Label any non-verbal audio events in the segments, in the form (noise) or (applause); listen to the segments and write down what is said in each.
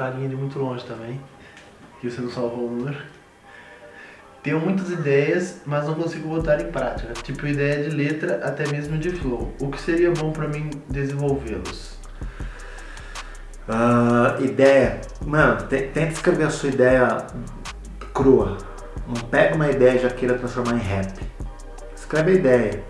carinha de muito longe também. Que você não salvou o número. Tenho muitas ideias, mas não consigo botar em prática. Tipo ideia de letra, até mesmo de flow. O que seria bom pra mim desenvolvê-los? Uh, ideia. Mano, tenta escrever a sua ideia crua. Não pega uma ideia e já queira transformar em rap. Escreve a ideia.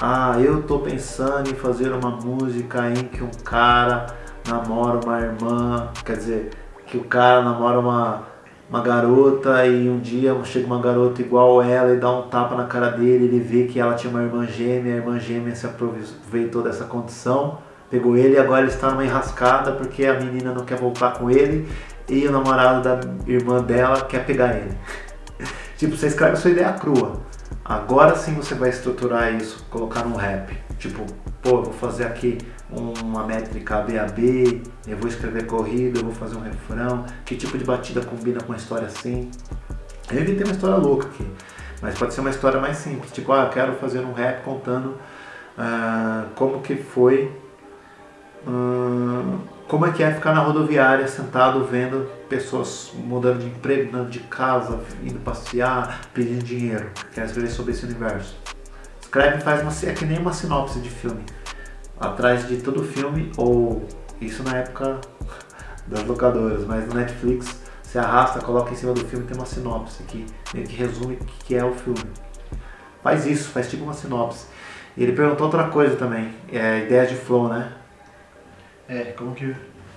Ah, eu tô pensando em fazer uma música em que um cara namora uma irmã, quer dizer, que o cara namora uma, uma garota e um dia chega uma garota igual ela e dá um tapa na cara dele, ele vê que ela tinha uma irmã gêmea, a irmã gêmea se aproveitou dessa condição, pegou ele e agora ele está numa enrascada porque a menina não quer voltar com ele e o namorado da irmã dela quer pegar ele. (laughs) tipo, você escreve a sua ideia crua. Agora sim você vai estruturar isso, colocar num rap. Tipo, pô, vou fazer aqui uma métrica ABAB, eu vou escrever corrida, eu vou fazer um refrão, que tipo de batida combina com uma história assim. Eu evitei uma história louca aqui, mas pode ser uma história mais simples, tipo, ah, eu quero fazer um rap contando uh, como que foi, uh, como é que é ficar na rodoviária sentado vendo pessoas mudando de emprego, mudando de casa, indo passear, pedindo dinheiro. Quer escrever sobre esse universo. Escreve e faz uma, é que nem uma sinopse de filme atrás de todo filme, ou isso na época das locadoras, mas no Netflix você arrasta, coloca em cima do filme tem uma sinopse que meio que resume o que é o filme. Faz isso, faz tipo uma sinopse. E ele perguntou outra coisa também, é ideia de flow, né? É, como que.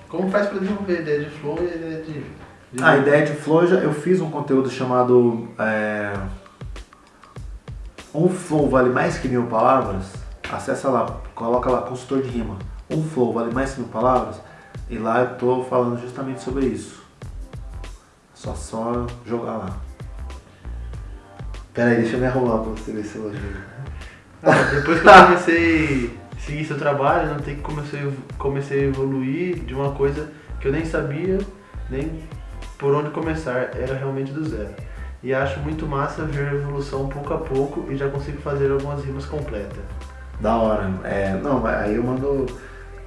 Como faz para desenvolver ideia de flow e ideia de. de... A ideia de flow eu fiz um conteúdo chamado. É... Um flow vale mais que mil palavras acessa lá, coloca lá, consultor de rima. Um flow vale mais que mil palavras? E lá eu tô falando justamente sobre isso. Só só jogar lá. Pera aí, deixa eu me arrumar pra você ver se eu ah, Depois que eu comecei a seguir seu trabalho, não tem que comecei, comecei a evoluir de uma coisa que eu nem sabia, nem por onde começar, era realmente do zero. E acho muito massa ver a evolução pouco a pouco e já consigo fazer algumas rimas completas. Da hora. É, não, aí eu mando.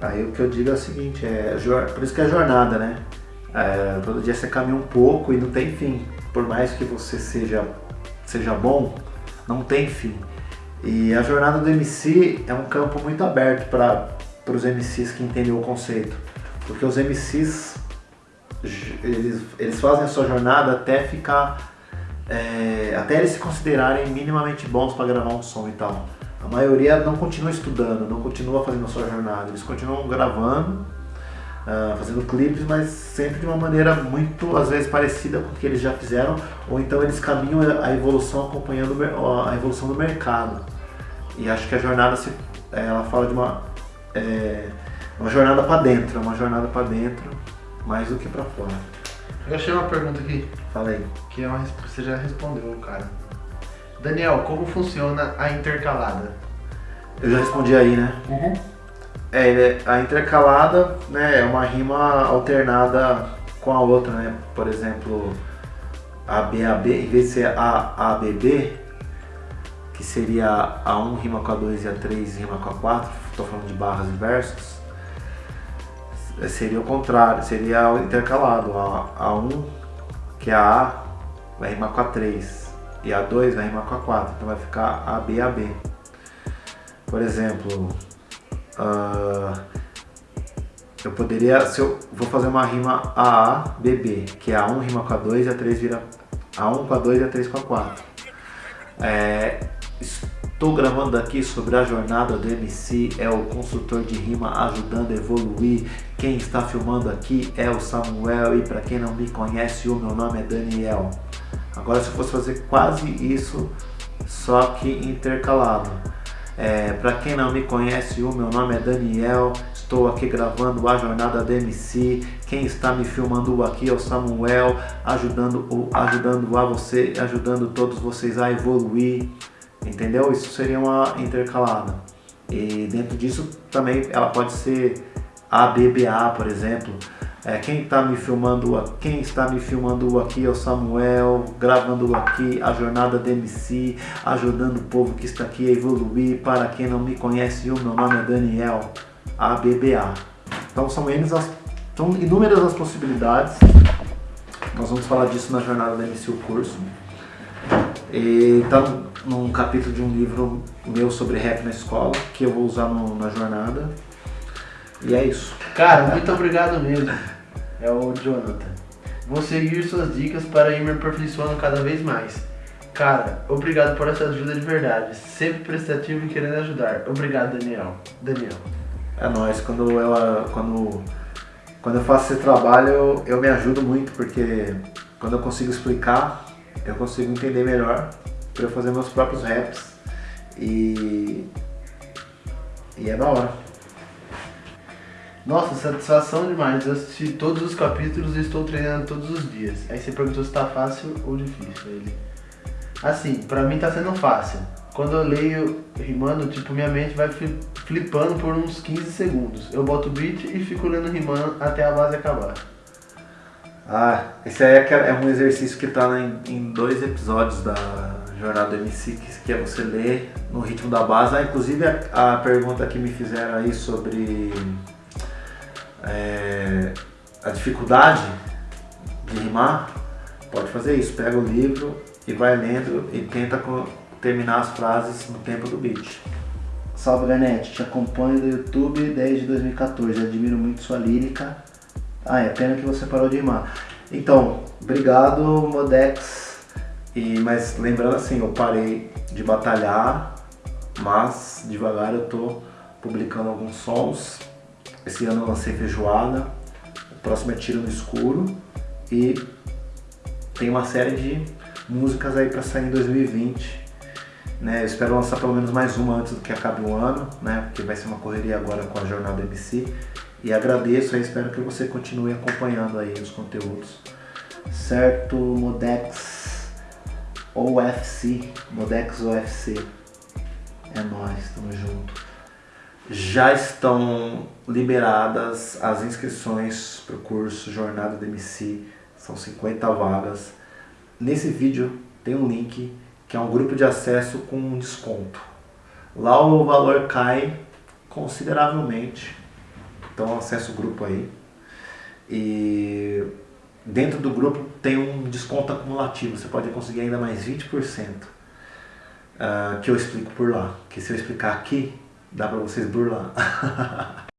Aí o que eu digo é o seguinte, é, por isso que é jornada, né? É, todo dia você caminha um pouco e não tem fim. Por mais que você seja, seja bom, não tem fim. E a jornada do MC é um campo muito aberto para os MCs que entendem o conceito. Porque os MCs, eles, eles fazem a sua jornada até ficar... É, até eles se considerarem minimamente bons para gravar um som e tal. A maioria não continua estudando, não continua fazendo a sua jornada. Eles continuam gravando, uh, fazendo clipes, mas sempre de uma maneira muito, às vezes, parecida com o que eles já fizeram, ou então eles caminham a evolução acompanhando a evolução do mercado. E acho que a jornada, se, ela fala de uma, é, uma jornada para dentro, uma jornada para dentro, mais do que para fora. Eu achei uma pergunta aqui. Fala aí. Que é uma, você já respondeu, cara. Daniel, como funciona a intercalada? Eu já respondi aí, né? Uhum. É, a intercalada né, é uma rima alternada com a outra, né? Por exemplo, a B, A, B, em vez de ser A, A, B, B, que seria a 1 rima com a 2 e a 3 rima com a 4, estou falando de barras e versos, seria o contrário, seria o intercalado. A, a 1, que é a A, vai rimar com a 3 e a 2 vai rimar com a 4, então vai ficar AB, AB. Por exemplo, uh, eu poderia, se eu vou fazer uma rima AA, BB, que a 1 rima com a 2 e a 3 vira A1 com a 2 e a 3 com a 4. É, estou gravando aqui sobre a jornada do MC, é o consultor de rima ajudando a evoluir. Quem está filmando aqui é o Samuel e para quem não me conhece, o meu nome é Daniel. Agora se fosse fazer quase isso, só que intercalado. É, Para quem não me conhece, o meu nome é Daniel, estou aqui gravando a jornada do MC. Quem está me filmando aqui é o Samuel, ajudando, ajudando a você, ajudando todos vocês a evoluir. Entendeu? Isso seria uma intercalada. E dentro disso também ela pode ser ABBA, por exemplo. É, quem está me filmando, quem está me filmando aqui é o Samuel, gravando aqui a jornada do MC, ajudando o povo que está aqui a evoluir. Para quem não me conhece, o meu nome é Daniel, ABBA. Então são as São inúmeras as possibilidades. Nós vamos falar disso na jornada da MC o curso. E tá num capítulo de um livro meu sobre rap na escola, que eu vou usar no, na jornada. E é isso. Cara, muito obrigado mesmo. É o Jonathan. Vou seguir suas dicas para ir me aperfeiçoando cada vez mais. Cara, obrigado por essa ajuda de verdade. Sempre prestativo e querendo ajudar. Obrigado, Daniel. Daniel. É nóis, quando eu, quando, quando eu faço esse trabalho eu, eu me ajudo muito, porque quando eu consigo explicar, eu consigo entender melhor para eu fazer meus próprios raps. E, e é da hora. Nossa, satisfação demais. Eu assisti todos os capítulos e estou treinando todos os dias. Aí você perguntou se tá fácil ou difícil. Ele. Assim, pra mim tá sendo fácil. Quando eu leio rimando, tipo, minha mente vai flipando por uns 15 segundos. Eu boto o beat e fico lendo rimando até a base acabar. Ah, esse aí é, é um exercício que tá em, dois episódios da Jornada MC, que é você ler no ritmo da base. Ah, inclusive a, a pergunta que me fizeram aí sobre é, a dificuldade de rimar, pode fazer isso. Pega o livro e vai lendo e tenta terminar as frases no tempo do beat. Salve Garnete, te acompanho no YouTube desde 2014, admiro muito sua lírica. Ah, é pena que você parou de rimar. Então, obrigado Modex. E, mas lembrando assim, eu parei de batalhar, mas devagar eu tô publicando alguns sons esse ano eu lancei Feijoada, o próximo é Tiro no Escuro e tem uma série de músicas aí para sair em 2020. Né? Eu espero lançar pelo menos mais uma antes do que acabe o ano, né? porque vai ser uma correria agora com a Jornada MC. E agradeço e espero que você continue acompanhando aí os conteúdos. Certo, Modex OFC, Modex OFC. É nóis, tamo junto já estão liberadas as inscrições para o curso Jornada do MC, são 50 vagas. Nesse vídeo tem um link que é um grupo de acesso com um desconto. Lá o valor cai consideravelmente, então acesse o grupo aí. E dentro do grupo tem um desconto acumulativo, você pode conseguir ainda mais 20%, uh, ah, que eu explico por lá. Que se eu explicar aqui, dá pra vocês burlar. (laughs)